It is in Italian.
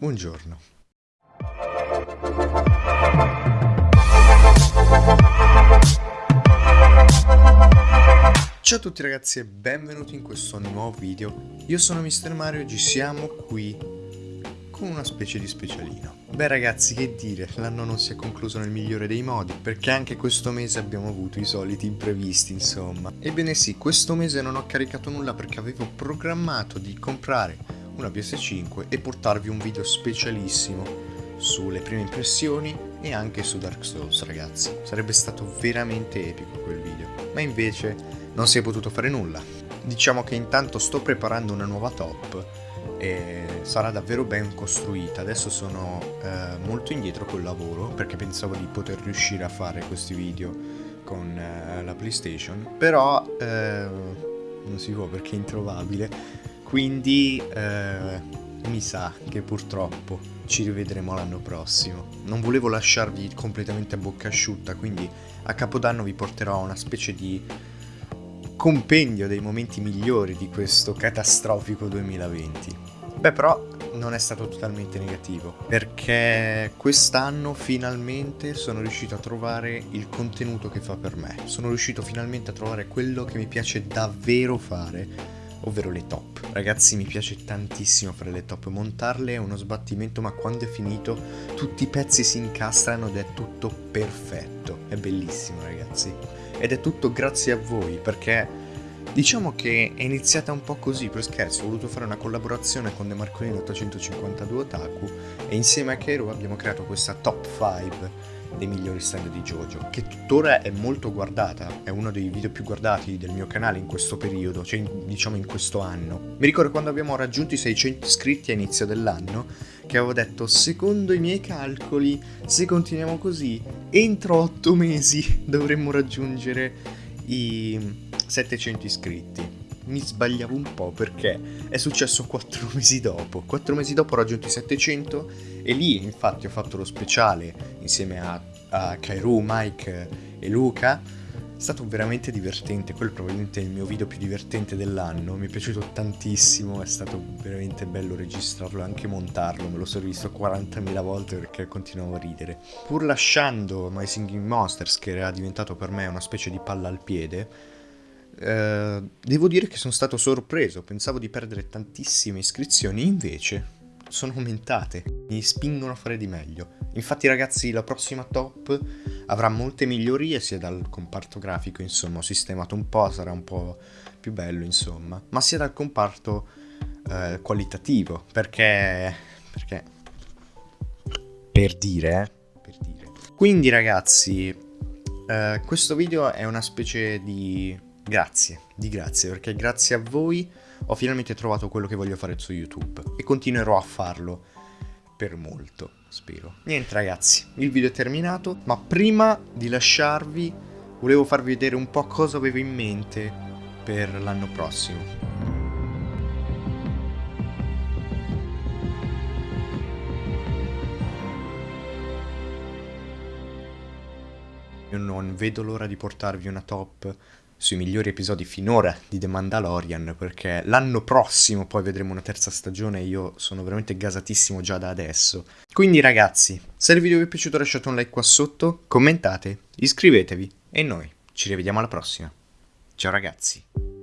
Buongiorno. Ciao a tutti ragazzi e benvenuti in questo nuovo video. Io sono Mr. Mario e oggi siamo qui con una specie di specialino. Beh ragazzi che dire, l'anno non si è concluso nel migliore dei modi, perché anche questo mese abbiamo avuto i soliti imprevisti insomma. Ebbene sì, questo mese non ho caricato nulla perché avevo programmato di comprare una PS5 e portarvi un video specialissimo sulle prime impressioni e anche su Dark Souls ragazzi. Sarebbe stato veramente epico quel video, ma invece non si è potuto fare nulla. Diciamo che intanto sto preparando una nuova top e sarà davvero ben costruita. Adesso sono eh, molto indietro col lavoro perché pensavo di poter riuscire a fare questi video con eh, la PlayStation, però eh, non si può perché è introvabile quindi eh, mi sa che purtroppo ci rivedremo l'anno prossimo. Non volevo lasciarvi completamente a bocca asciutta, quindi a Capodanno vi porterò una specie di compendio dei momenti migliori di questo catastrofico 2020. Beh però non è stato totalmente negativo, perché quest'anno finalmente sono riuscito a trovare il contenuto che fa per me. Sono riuscito finalmente a trovare quello che mi piace davvero fare ovvero le top. Ragazzi mi piace tantissimo fare le top, montarle è uno sbattimento ma quando è finito tutti i pezzi si incastrano ed è tutto perfetto, è bellissimo ragazzi. Ed è tutto grazie a voi perché Diciamo che è iniziata un po' così, per scherzo, ho voluto fare una collaborazione con The Marcolini 852 Otaku e insieme a Kero abbiamo creato questa top 5 dei migliori stand di JoJo, che tuttora è molto guardata, è uno dei video più guardati del mio canale in questo periodo, cioè diciamo in questo anno. Mi ricordo quando abbiamo raggiunto i 600 iscritti a inizio dell'anno, che avevo detto, secondo i miei calcoli, se continuiamo così, entro 8 mesi dovremmo raggiungere i 700 iscritti mi sbagliavo un po' perché è successo 4 mesi dopo. 4 mesi dopo ho raggiunto i 700 e lì infatti ho fatto lo speciale insieme a, a Kairu, Mike e Luca. È stato veramente divertente, quello è probabilmente il mio video più divertente dell'anno, mi è piaciuto tantissimo, è stato veramente bello registrarlo e anche montarlo, me lo sono visto 40.000 volte perché continuavo a ridere. Pur lasciando My Singing Monsters, che era diventato per me una specie di palla al piede, eh, devo dire che sono stato sorpreso, pensavo di perdere tantissime iscrizioni, invece sono aumentate, mi spingono a fare di meglio. Infatti ragazzi la prossima top avrà molte migliorie sia dal comparto grafico, insomma ho sistemato un po', sarà un po' più bello insomma, ma sia dal comparto eh, qualitativo, perché... perché... per dire, eh? Per dire. Quindi ragazzi, eh, questo video è una specie di Grazie, di grazie, perché grazie a voi ho finalmente trovato quello che voglio fare su YouTube e continuerò a farlo per molto, spero. Niente ragazzi, il video è terminato, ma prima di lasciarvi volevo farvi vedere un po' cosa avevo in mente per l'anno prossimo. Io non vedo l'ora di portarvi una top sui migliori episodi finora di The Mandalorian perché l'anno prossimo poi vedremo una terza stagione e io sono veramente gasatissimo già da adesso. Quindi ragazzi, se il video vi è piaciuto lasciate un like qua sotto, commentate, iscrivetevi e noi ci rivediamo alla prossima. Ciao ragazzi.